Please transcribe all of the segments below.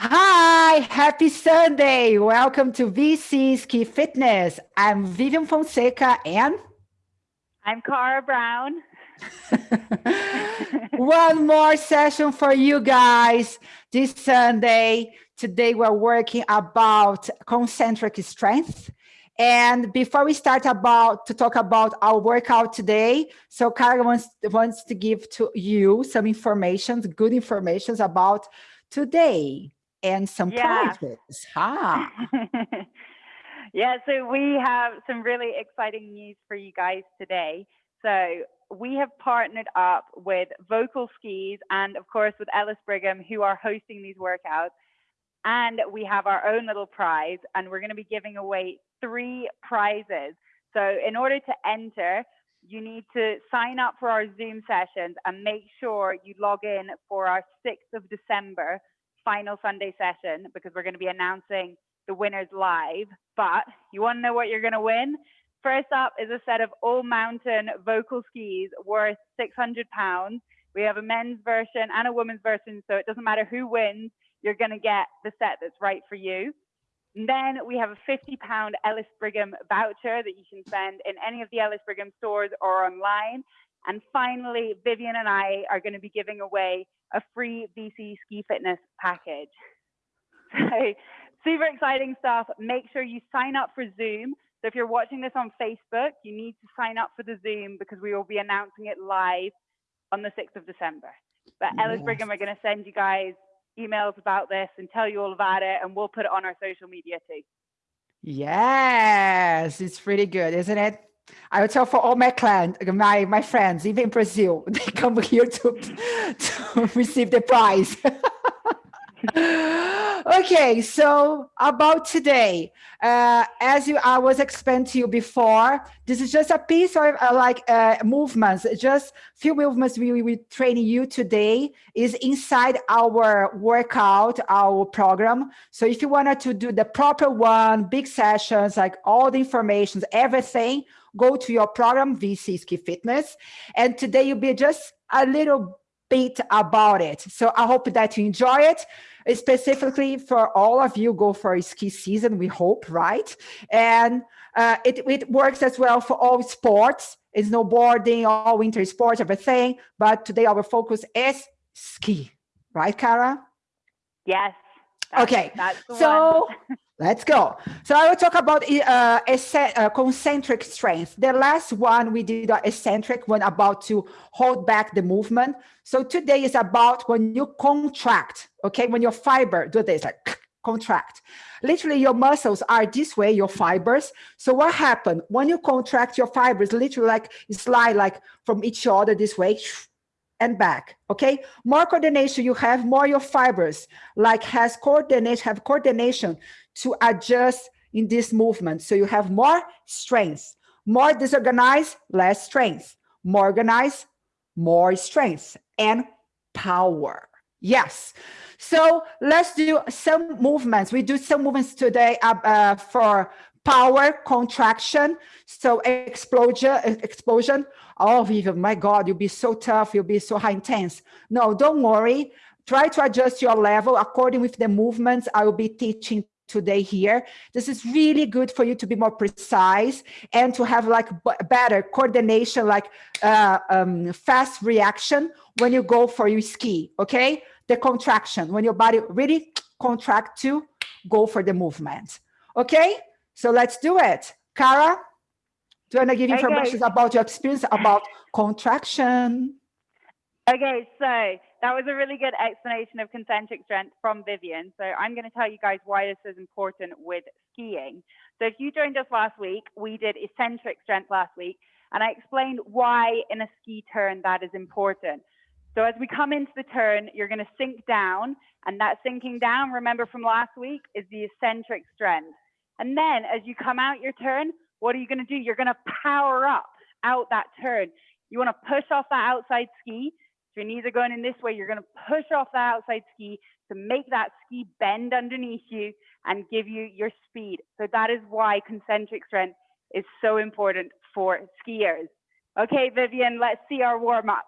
Hi, happy Sunday. Welcome to VC Ski Fitness. I'm Vivian Fonseca and I'm Cara Brown. One more session for you guys this Sunday. Today we're working about concentric strength. And before we start about to talk about our workout today, so Cara wants, wants to give to you some information, good information about today and some yeah. prizes. Ha. yeah, so we have some really exciting news for you guys today. So we have partnered up with Völkl Skis and of course with Ellis Brigham who are hosting these workouts. And we have our own little prize and we're going to be giving away three prizes. So in order to enter, you need to sign up for our Zoom sessions and make sure you log in for our 6th of December final Sunday session because we're going to be announcing the winners live. But you want to know what you're going to win? First up is a set of all mountain Völkl skis worth 600 pounds. We have a men's version and a women's version, so it doesn't matter who wins, you're going to get the set that's right for you. And then we have a 50 pound Ellis Brigham voucher that you can spend in any of the Ellis Brigham stores or online. And finally, Vivian and I are going to be giving away a free VC ski fitness package. So super exciting stuff. Make sure you sign up for Zoom. So if you're watching this on Facebook, you need to sign up for the Zoom because we will be announcing it live on the 6th of December. But yes. Ellis Brigham are going to send you guys emails about this and tell you all about it, and we'll put it on our social media too. Yes, it's pretty good, isn't it? I would tell for all my clients, my my friends, even in Brazil, they come here to to receive the prize. okay, so about today, uh, as you I was explaining to you before, this is just a piece of uh, like uh, movements, just few movements we will we training you today is inside our workout, our program. So if you wanted to do the proper one, big sessions, like all the information, everything, go to your program, VC Ski Fitness. And today you'll be just a little bit about it. So I hope that you enjoy it. Specifically for all of you go for a ski season, we hope, right? And uh, it, it works as well for all sports, it's snowboarding, all winter sports, everything. But today our focus is ski, right, Cara? Yes. That's, okay, that's so Let's go. So I will talk about uh, uh, concentric strength. The last one we did an eccentric one about to hold back the movement. So today is about when you contract, okay? When your fiber do this, like contract. Literally your muscles are this way, your fibers. So what happened? When you contract your fibers, literally like slide like from each other this way, and back okay? More coordination you have more your fibers like has coordination have coordination to adjust in this movement. So you have more strength more disorganized less strength more organized more strength and power. Yes. So let's do some movements. We do some movements today uh, uh, for power contraction so explosion explosion. Oh Vivian, my god you'll be so tough you'll be so high intense. No don't worry. Try to adjust your level according with the movements i will be teaching today here. This is really good for you to be more precise and to have like better coordination like uh, um, fast reaction when you go for your ski okay? The contraction when your body really contract to go for the movement okay so let's do it. Cara, do you want to give information okay. about your experience about contraction? Okay, so that was a really good explanation of concentric strength from Vivian. So I'm going to tell you guys why this is important with skiing. So if you joined us last week, we did eccentric strength last week, and I explained why in a ski turn that is important. So as we come into the turn, you're going to sink down, and that sinking down, remember from last week, is the eccentric strength. And then as you come out your turn, what are you going to do? You're going to power up out that turn. You want to push off that outside ski. So your knees are going in this way. You're going to push off that outside ski to make that ski bend underneath you and give you your speed. So that is why concentric strength is so important for skiers. Okay, Vivian, let's see our warm up.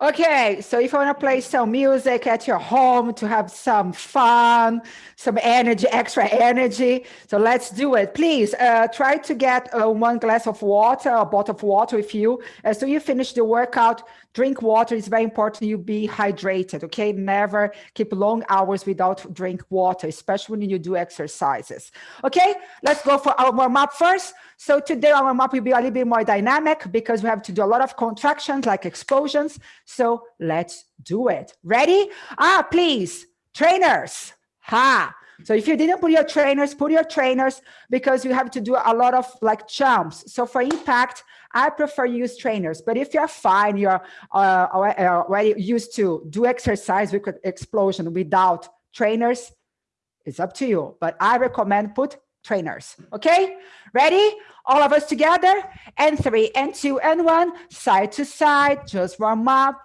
Okay, so if you want to play some music at your home to have some fun, some energy, extra energy, so let's do it. Please uh, try to get uh, one glass of water, a bottle of water with you. As soon as you finish the workout, drink water. It's very important you be hydrated, okay? Never keep long hours without drink water, especially when you do exercises. Okay, let's go for our warm up first. So today our warm up will be a little bit more dynamic because we have to do a lot of contractions like explosions. So let's do it. Ready? Ah, please, trainers. Ha. So if you didn't put your trainers, put your trainers because you have to do a lot of like jumps. So for impact, I prefer use trainers. But if you're fine, you're uh, already used to do exercise with explosion without trainers, it's up to you. But I recommend put trainers. Okay, ready? All of us together. And three and two and one, side to side, just warm up.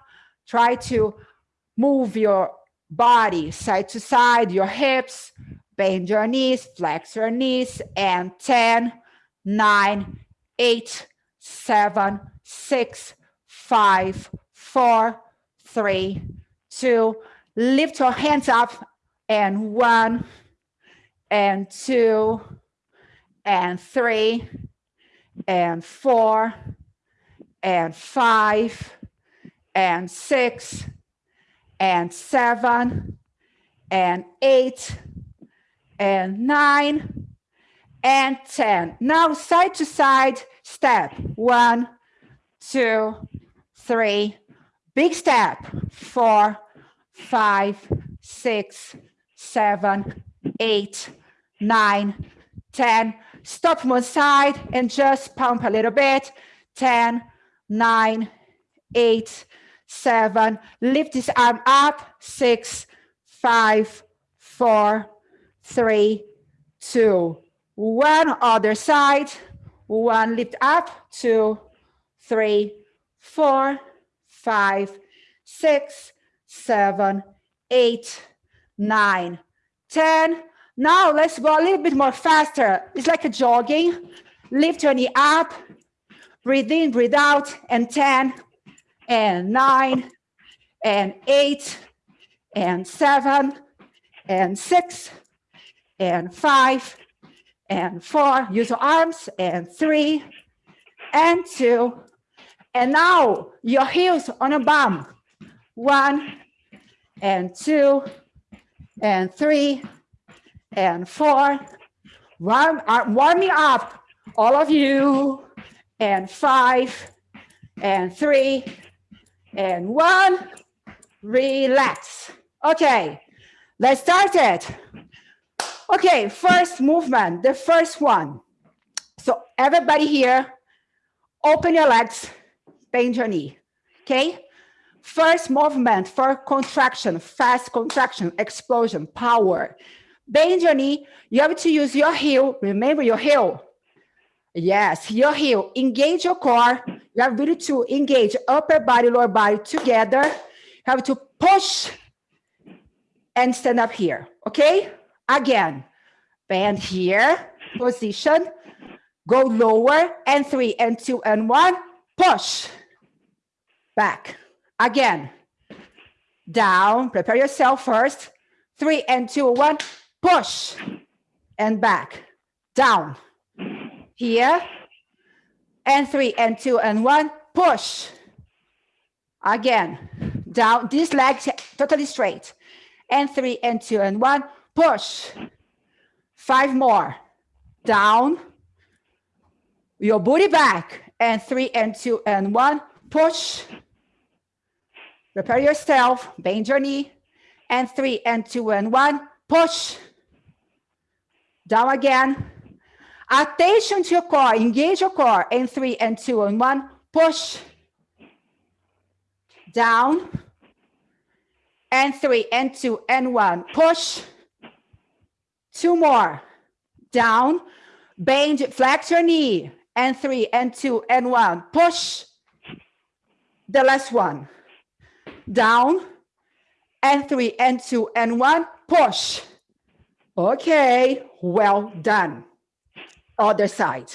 Try to move your body side to side, your hips, bend your knees, flex your knees, and 10, 9, 8, seven, six, five, four, three, two. Lift your hands up and one and two and three and four and five and six and seven and eight and nine and 10. Now side to side step. One, two, three. Big step. Four, five, six, seven, eight, nine, 10. Stop one side and just pump a little bit. 10, 9, 8, 7. Lift this arm up. 6, 5, 4, 3, 2, one other side, one lift up, two, three, four, five, six, seven, eight, nine, ten. Now let's go a little bit more faster. It's like a jogging. Lift your knee up, breathe in, breathe out, and 10, and nine, and eight, and seven, and six, and five, and four, use your arms, and three, and two, and now your heels on a bum. One, and two, and three, and four. Warm, uh, warming up, all of you, and five, and three, and one. Relax. Okay, let's start it. Okay, first movement, the first one. So everybody here, open your legs, bend your knee, okay? First movement for contraction, fast contraction, explosion, power. Bend your knee, you have to use your heel, remember your heel. Yes, your heel, engage your core. You have really to engage upper body, lower body together. You have to push and stand up here, okay? Again, bend here, position, go lower, and three, and two, and one, push, back. Again, down, prepare yourself first, three, and two, one, push, and back, down, here, and three, and two, and one, push, again, down, this leg totally straight, and three, and two, and one, push. Five more. Down. Your booty back. And three and two and one. Push. Prepare yourself. Bend your knee. And three and two and one. Push. Down again. Attention to your core. Engage your core. And three and two and one. Push. Down. And three and two and one. Push. Two more. Down. Bend, flex your knee. And three, and two, and one. Push. The last one. Down. And three, and two, and one. Push. Okay, well done. Other side.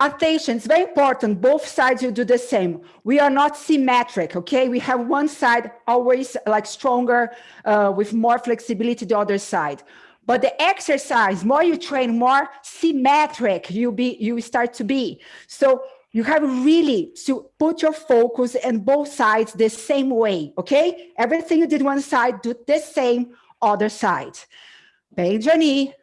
attention, it's very important. Both sides you do the same. We are not symmetric, okay? We have one side always like stronger uh, with more flexibility, the other side. But the exercise, more you train, more symmetric you be, you start to be. So you have really to put your focus in both sides the same way, okay? Everything you did one side, do the same other side. Bend your knee,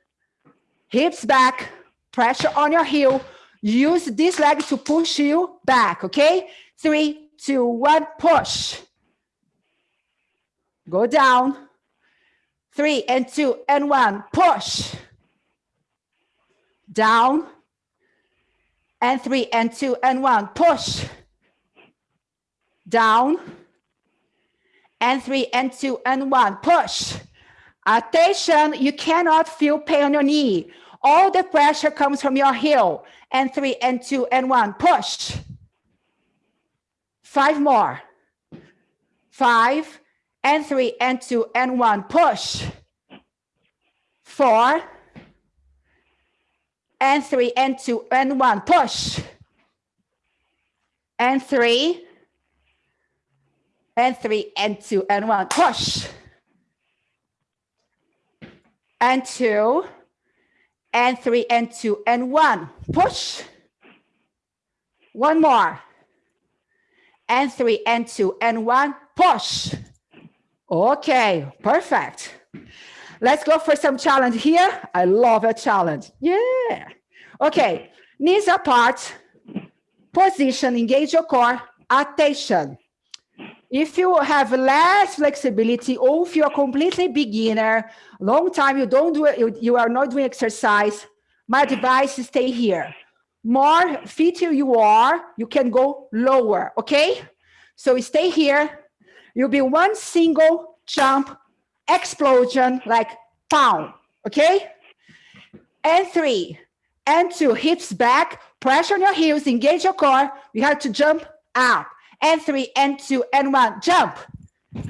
hips back, pressure on your heel. Use this leg to push you back, okay? Three, two, one, push. Go down. Three and two and one, push. Down and three and two and one, push. Down and three and two and one, push. Attention, you cannot feel pain on your knee. All the pressure comes from your heel. And three and two and one, push. Five more. Five and three and two and one, push. Four and three and two and one push and three and three and two and one push and two and three and two and one push one more and three and two and one push okay perfect Let's go for some challenge here. I love a challenge. Yeah. Okay. Knees apart. Position, engage your core. Attention. If you have less flexibility or if you're completely beginner, long time you don't do it, you, you are not doing exercise, my advice is stay here. More fitter you are, you can go lower, okay? So stay here. You'll be one single jump explosion, like pound, okay? And three, and two, hips back, pressure on your heels, engage your core. You have to jump up. And three, and two, and one, jump.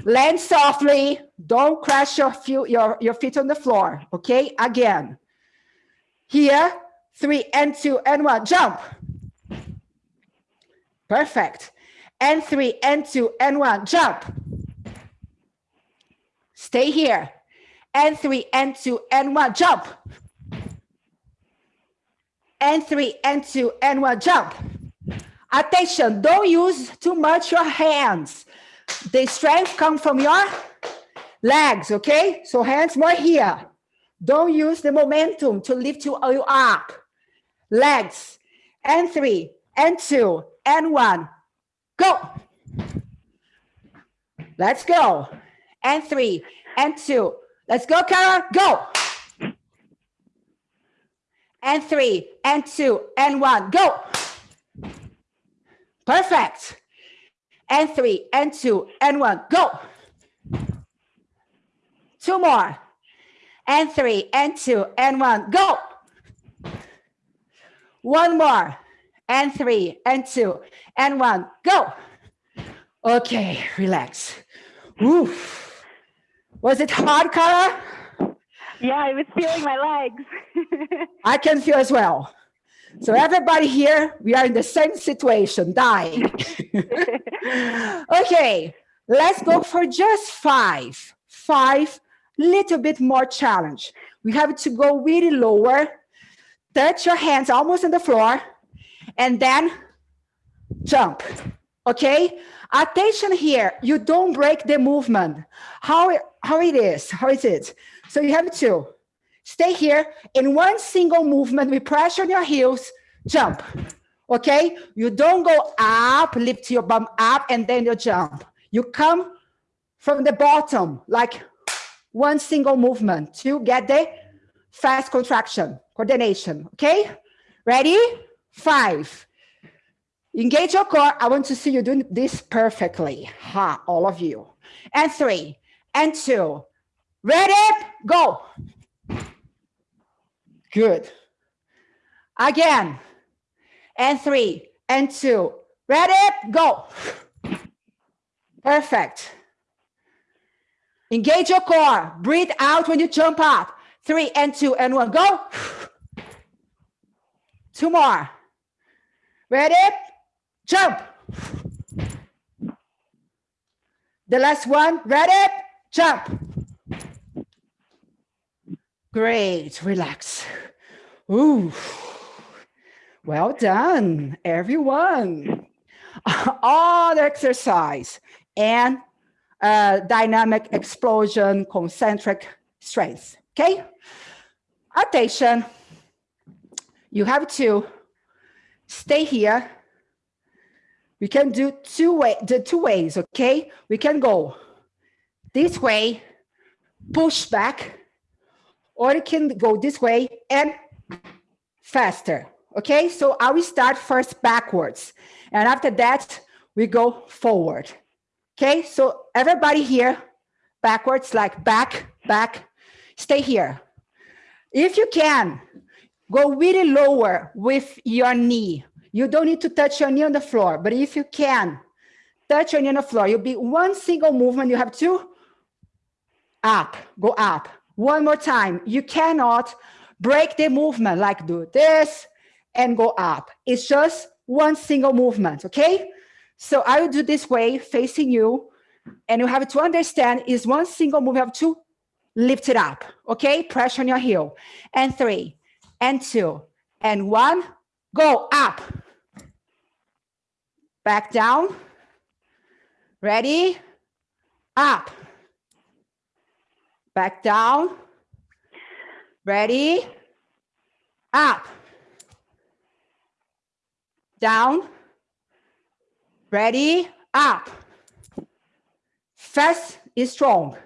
Land softly, don't crash your, feet, your, your feet on the floor, okay? Again. Here, three, and two, and one, jump. Perfect. And three, and two, and one, jump. Stay here. And three, and two, and one, jump. And three, and two, and one, jump. Attention, don't use too much your hands. The strength comes from your legs, okay? So hands more here. Don't use the momentum to lift you up. Legs, and three, and two, and one, go. Let's go and three and two. Let's go, Cara, go. And three and two and one, go. Perfect. And three and two and one, go. Two more. And three and two and one, go. One more. And three and two and one, go. Okay, relax. Oof. Was it hard, Cara? Yeah, I was feeling my legs. I can feel as well. So everybody here, we are in the same situation, dying. okay, let's go for just five. Five, little bit more challenge. We have to go really lower, touch your hands almost on the floor, and then jump, okay? Attention here, you don't break the movement. How, how it is, how is it? So you have to stay here in one single movement with pressure on your heels, jump, okay? You don't go up, lift your bum up, and then you jump. You come from the bottom, like one single movement to get the fast contraction, coordination, okay? Ready? Five, Engage your core. I want to see you doing this perfectly. Ha, all of you. And three, and two. Ready? Go. Good. Again. And three, and two. Ready? Go. Perfect. Engage your core. Breathe out when you jump up. Three and two and one. Go. Two more. Ready? Jump. The last one. Ready? Jump. Great. Relax. Ooh. Well done, everyone. All the exercise and uh, dynamic explosion, concentric strength. Okay. Attention. You have to stay here. We can do two way, the two ways, okay? We can go this way, push back, or you can go this way and faster, okay? So I will start first backwards, and after that, we go forward, okay? So everybody here, backwards, like back, back, stay here. If you can, Go really lower with your knee. You don't need to touch your knee on the floor, but if you can, touch your knee on the floor. You'll be one single movement. You have to up, go up. One more time. You cannot break the movement like do this and go up. It's just one single movement, okay? So I will do this way, facing you, and you have to understand is one single move, you have to lift it up, okay? Pressure on your heel. And three, and two and one, go up, back down, ready, up, back down, ready, up, down, ready, up. Fast is strong.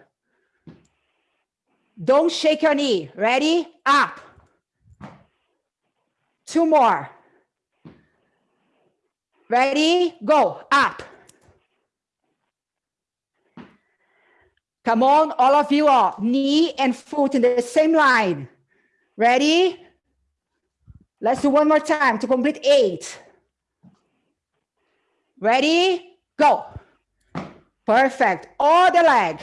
Don't shake your knee. Ready, up. Two more. Ready? Go. Up. Come on, all of you are knee and foot in the same line. Ready? Let's do one more time to complete eight. Ready? Go. Perfect. All the leg.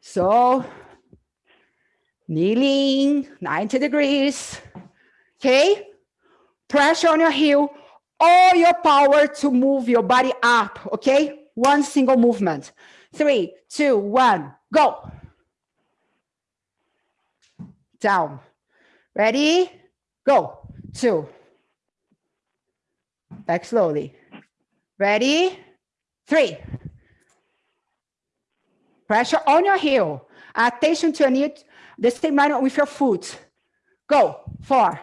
So, kneeling 90 degrees okay? Pressure on your heel, all your power to move your body up, okay? One single movement. Three, two, one, go. Down. Ready? Go. Two. Back slowly. Ready? Three. Pressure on your heel. Attention to your knee, the same line with your foot. Go. Four.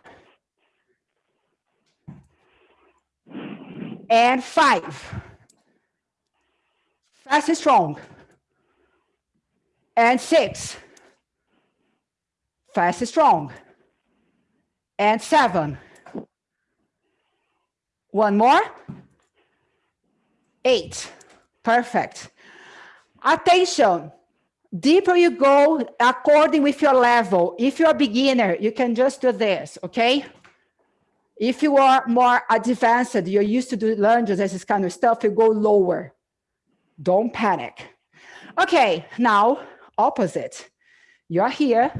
and five. Fast and strong. And six. Fast and strong. And seven. One more. Eight. Perfect. Attention. Deeper you go according with your level. If you're a beginner, you can just do this, okay? If you are more advanced, you're used to do lunges this kind of stuff, you go lower. Don't panic. Okay, now opposite. You're here.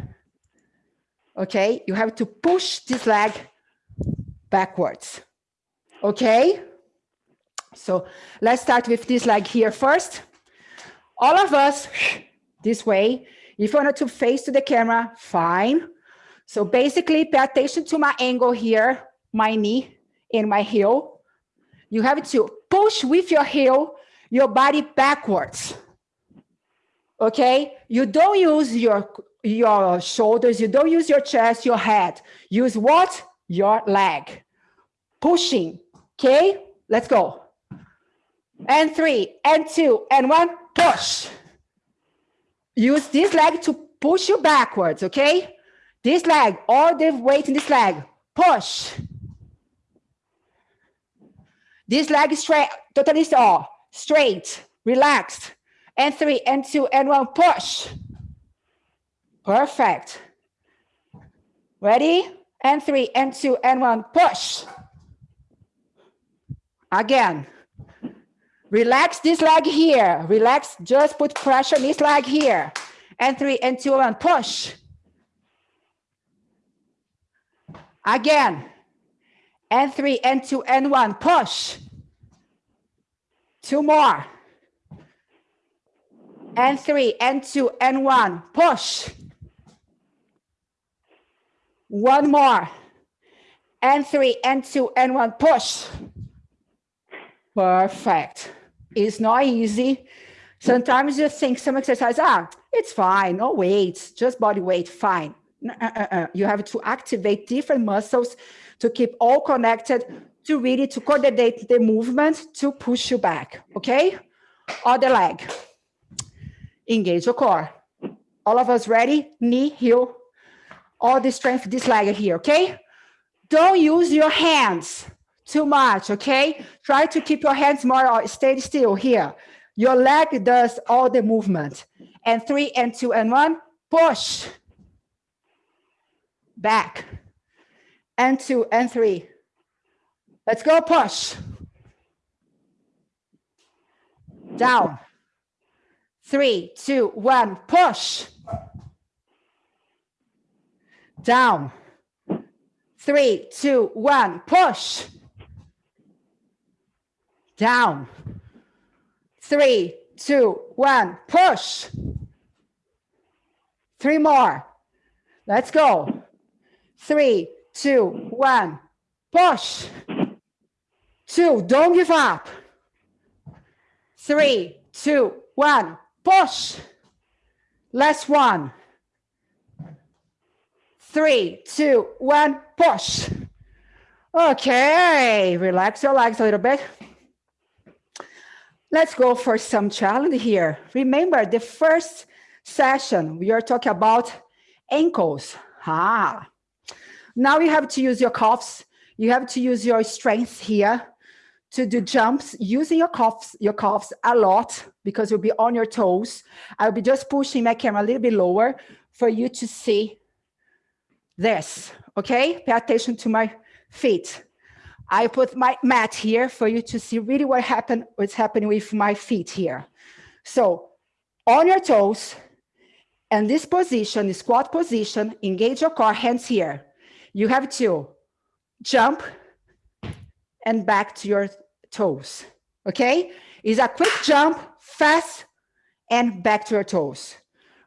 Okay, you have to push this leg backwards. Okay, so let's start with this leg here first. All of us this way. If you want to face to the camera, fine. So basically pay attention to my angle here my knee and my heel. You have to push with your heel, your body backwards. Okay? You don't use your, your shoulders, you don't use your chest, your head. Use what? Your leg. Pushing. Okay? Let's go. And three, and two, and one, push. Use this leg to push you backwards, okay? This leg, all the weight in this leg, push. This leg is straight, totally all straight, relaxed. And three, and two, and one, push. Perfect. Ready? And three, and two, and one, push. Again. Relax this leg here. Relax, just put pressure on this leg here. And three, and two, and one, push. Again and three, and two, and one, push. Two more. And three, and two, and one, push. One more. And three, and two, and one, push. Perfect. It's not easy. Sometimes you think some exercise, ah, it's fine, no weight, just body weight, fine. Uh, uh, uh. You have to activate different muscles to keep all connected to really to coordinate the movement to push you back, okay? Other leg. Engage your core. All of us ready? Knee, heel, all the strength this leg here, okay? Don't use your hands too much, okay? Try to keep your hands more, uh, stay still here. Your leg does all the movement. And three and two and one, push. Back. And two and three. Let's go push. Down. Three, two, one, push. Down. Three, two, one, push. Down. Three, two, one, push. Three more. Let's go. Three, two, one, push. Two, don't give up. Three, two, one, push. Last one. Three, two, one, push. Okay, relax your legs a little bit. Let's go for some challenge here. Remember the first session, we are talking about ankles. Ah. Now you have to use your calves. You have to use your strength here to do jumps using your calves, your calves a lot because you'll be on your toes. I'll be just pushing my camera a little bit lower for you to see this, okay? Pay attention to my feet. I put my mat here for you to see really what happened, what's happening with my feet here. So on your toes, and this position, the squat position, engage your core, hands here. You have to jump and back to your toes, okay? Is a quick jump, fast, and back to your toes.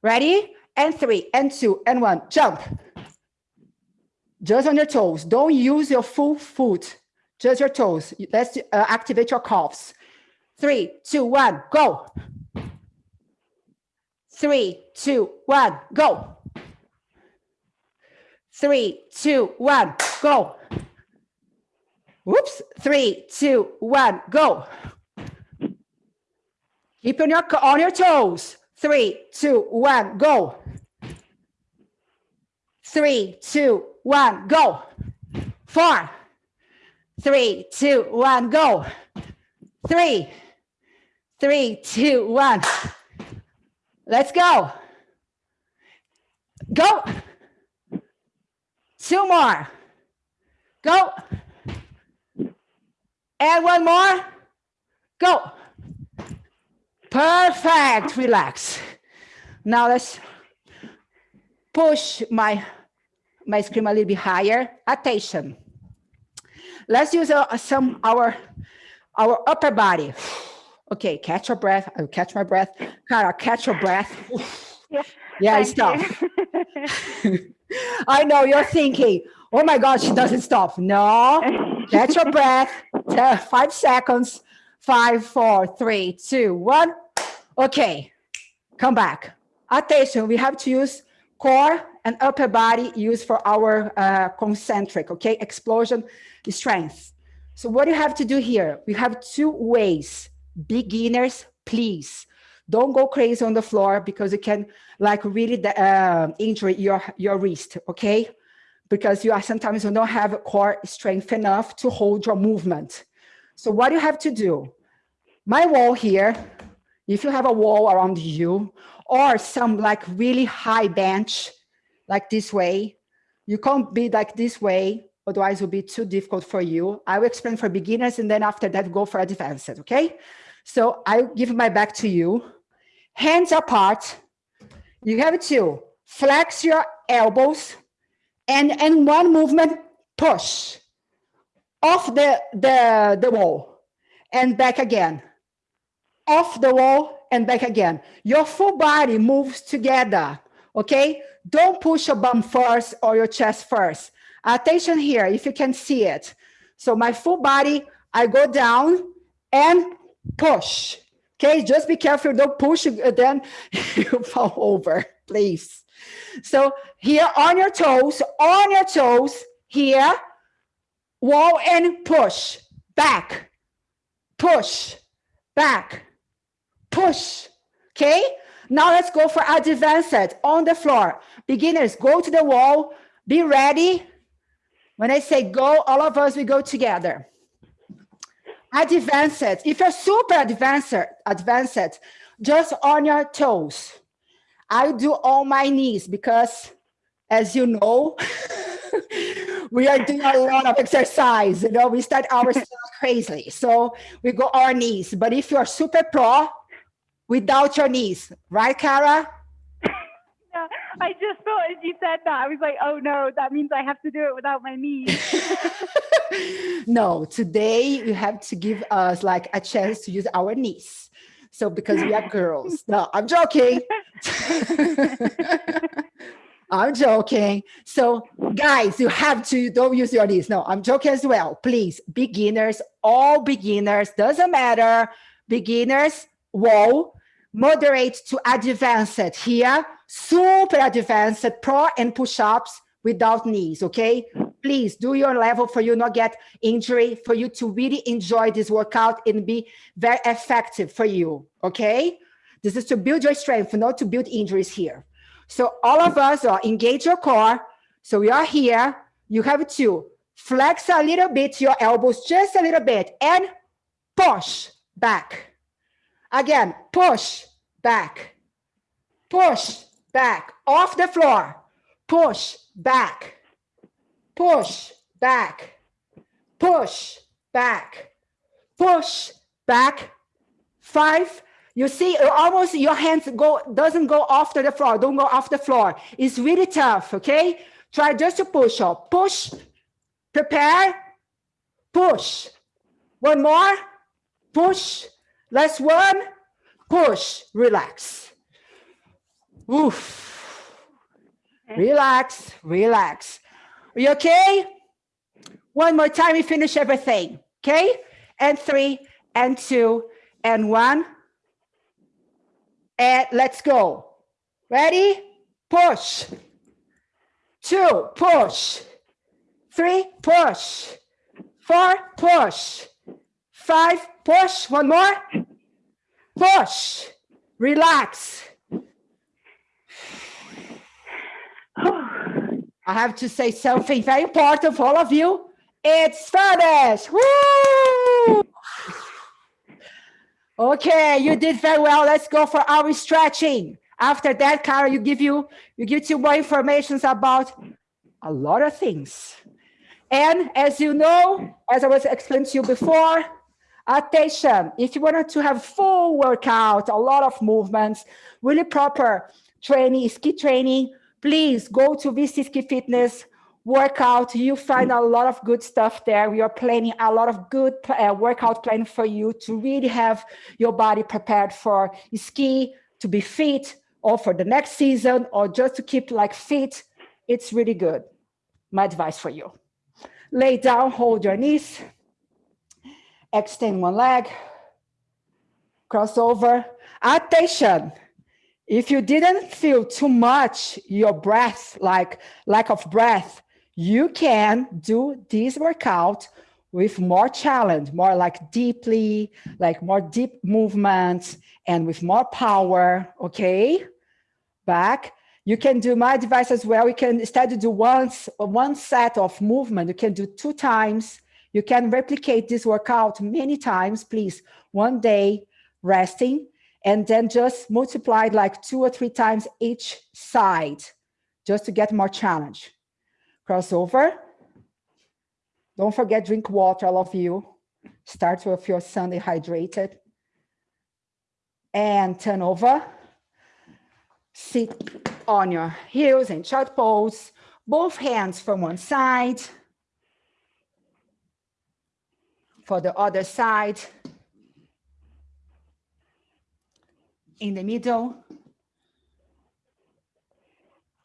Ready? And three, and two, and one, jump. Just on your toes. Don't use your full foot just your toes. Let's uh, activate your calves. Three, two, one, go. Three, two, one, go. Three, two, one, go. Whoops. Three, two, one, go. Keep on your, on your toes. Three, two, one, go. Three, two, one, go. Four, three, two, one, go. Three, three, two, one. Let's go. Go. Two more. Go. And one more. Go. Perfect. Relax. Now let's push my, my screen a little bit higher. Attention. Let's use uh, some our our upper body. Okay, catch your breath. I'll catch my breath. Cara, catch your breath. Yeah, yeah it's tough. I know you're thinking, oh my God, she doesn't stop. No, catch your breath. Five seconds. Five, four, three, two, one. Okay, come back. Attention, we have to use core and upper body used for our uh, concentric, okay, explosion strength. So what you have to do here, we have two ways. Beginners, please don't go crazy on the floor because you can like really uh, injure your, your wrist, okay? Because you are sometimes you don't have core strength enough to hold your movement. So what you have to do, my wall here, if you have a wall around you or some like really high bench, like this way, you can't be like this way Otherwise, it will be too difficult for you. I will explain for beginners and then after that, go for advanced, okay? So I give my back to you. Hands apart. You have to flex your elbows and, and one movement, push. off the, the, the wall and back again. Off the wall and back again. Your full body moves together, okay? Don't push your bum first or your chest first. Attention here, if you can see it. So my full body, I go down and push. Okay, just be careful, don't push, then you fall over, please. So here on your toes, on your toes, here, wall and push, back, push, back, push, okay? Now let's go for advanced on the floor. Beginners, go to the wall, be ready. When I say go, all of us, we go together. Advanced, if you're super advanced, advanced, just on your toes. I do on my knees because as you know, we are doing a lot of exercise, you know, we start ourselves crazy. So we go our knees, but if you're super pro, without your knees, right, Cara? Yeah, I just thought as you said that, I was like, oh no, that means I have to do it without my knees. no, today you have to give us like a chance to use our knees. So because we are girls. No, I'm joking. I'm joking. So guys, you have to don't use your knees. No, I'm joking as well. Please, beginners, all beginners, doesn't matter. Beginners, whoa, moderate to advanced here, super advanced pro and push-ups without knees, okay? Please do your level for you not get injury, for you to really enjoy this workout and be very effective for you, okay? This is to build your strength, not to build injuries here. So all of us are engage your core. So we are here. You have to flex a little bit your elbows, just a little bit, and push back. Again, push back, push back, off the floor, push back, push back, push back, push back. Five, you see, uh, almost your hands go doesn't go off to the floor, don't go off the floor. It's really tough, okay? Try just to push up, push, prepare, push. One more, push, last one, push, relax. Oof. Relax, relax. Are you okay? One more time, we finish everything, okay? And three, and two, and one. And let's go. Ready? Push. Two, push. Three, push. Four, push. Five, push. One more. Push. Relax. I have to say something very important for all of you. It's finished. Woo! Okay, you did very well. Let's go for our stretching. After that, Kara, you give you you give you more information about a lot of things. And as you know, as I was explaining to you before, attention, if you wanted to have full workout, a lot of movements, really proper training, ski training, please go to VC Ski Fitness, workout. You find a lot of good stuff there. We are planning a lot of good uh, workout plan for you to really have your body prepared for ski, to be fit, or for the next season, or just to keep like fit. It's really good. My advice for you. Lay down, hold your knees, extend one leg, cross over. Attention, if you didn't feel too much your breath, like lack of breath, you can do this workout with more challenge, more like deeply, like more deep movements and with more power, okay? Back. You can do my device as well. You can instead do once one set of movement, you can do two times. You can replicate this workout many times, please. One day resting and then just multiply like two or three times each side just to get more challenge. Cross over. Don't forget drink water, all of you. Start with your Sunday hydrated. And turn over. Sit on your heels in child pose. Both hands from one side. for the other side. In the middle.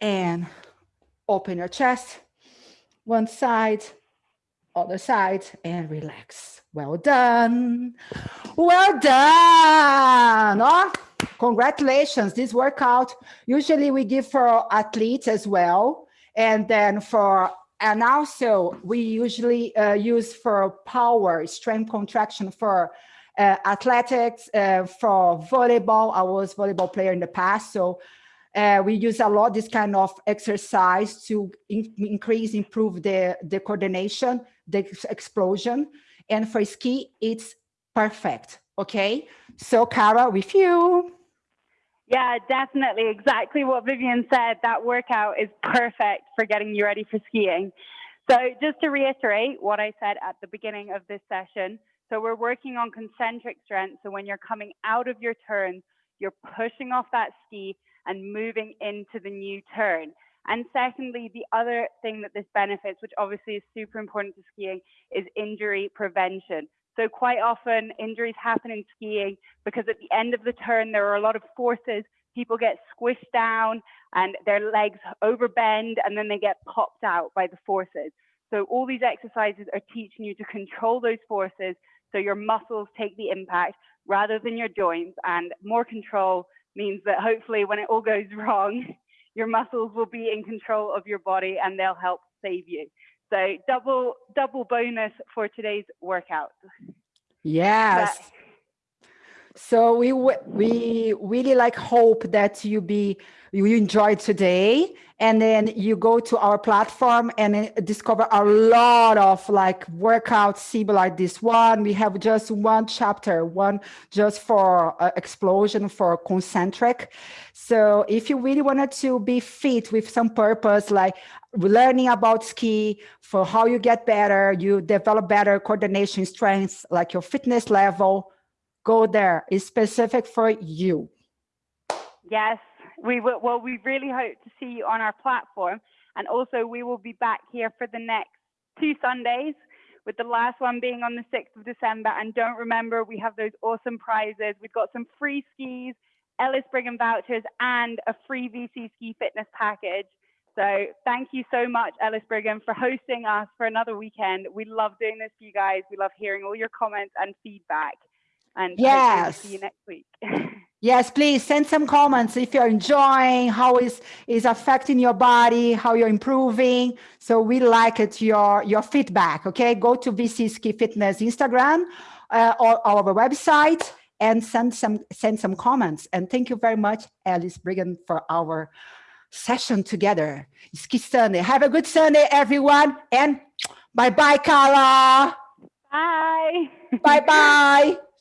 And open your chest, one side, other side, and relax. Well done. Well done. Oh, congratulations. This workout, usually we give for athletes as well. And then for, and also we usually uh, use for power, strength contraction for athletics, uh, for volleyball. I was volleyball player in the past. So uh, we use a lot this kind of exercise to in increase, improve the, the coordination, the explosion. And for ski, it's perfect. Okay. So Cara, with you. Yeah, definitely. Exactly what Vivian said. That workout is perfect for getting you ready for skiing. So just to reiterate what I said at the beginning of this session. So we're working on concentric strength. So when you're coming out of your turn, you're pushing off that ski and moving into the new turn. And secondly, the other thing that this benefits, which obviously is super important to skiing, is injury prevention. So quite often injuries happen in skiing because at the end of the turn, there are a lot of forces. People get squished down and their legs overbend and then they get popped out by the forces. So all these exercises are teaching you to control those forces so your muscles take the impact rather than your joints and more control means that hopefully when it all goes wrong, your muscles will be in control of your body and they'll help save you. So double double bonus for today's workout. Yes. But so we we really like hope that you be you enjoyed today and then you go to our platform and discover a lot of like workouts similar like this one. We have just one chapter one just for uh, explosion for concentric. So if you really wanted to be fit with some purpose like learning about ski for how you get better you develop better coordination strengths like your fitness level go there. It's specific for you. Yes, we will. Well, we really hope to see you on our platform. And also we will be back here for the next two Sundays with the last one being on the 6th of December. And don't remember, we have those awesome prizes. We've got some free skis, Ellis Brigham vouchers, and a free VC ski fitness package. So thank you so much, Ellis Brigham, for hosting us for another weekend. We love doing this for you guys. We love hearing all your comments and feedback. And yes. see you next week. yes, please send some comments if you're enjoying, how is is affecting your body, how you're improving. So we like it, your, your feedback, okay? Go to VC Ski Fitness Instagram uh, or our website and send some send some comments. And thank you very much, Ellis Brigham, for our session together. Ski Sunday. Have a good Sunday, everyone. And bye-bye, Carla. Bye. Bye-bye.